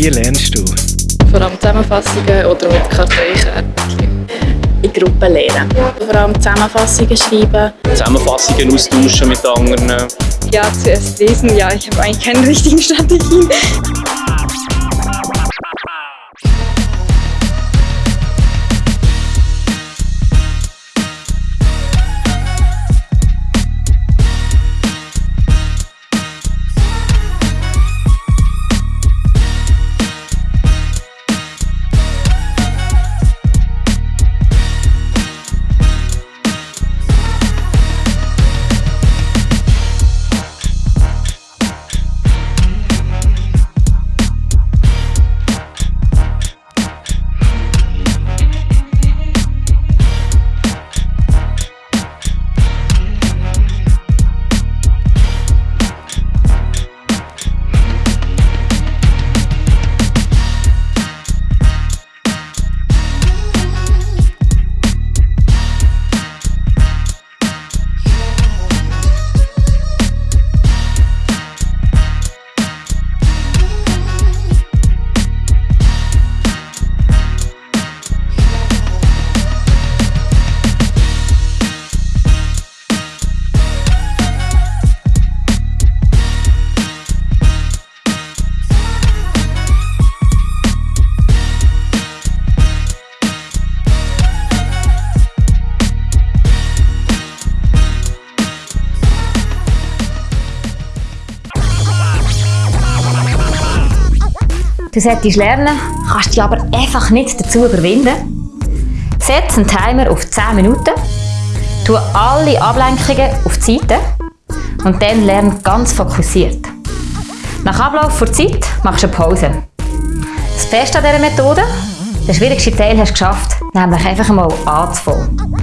Wie lernst du? Vor allem Zusammenfassungen oder mit Karteikärtchen. In Gruppen lernen. Vor allem Zusammenfassungen schreiben. Zusammenfassungen austauschen mit anderen. Ja, zuerst lesen. Ja, ich habe eigentlich keine richtigen Strategien. Du solltest lernen, kannst dich aber einfach nicht dazu überwinden. Setz einen Timer auf 10 Minuten, tu alle Ablenkungen auf die Seite und dann lern ganz fokussiert. Nach Ablauf der Zeit machst du eine Pause. Das Beste an dieser Methode, der schwierigste Teil hast du geschafft, nämlich einfach mal anzufangen.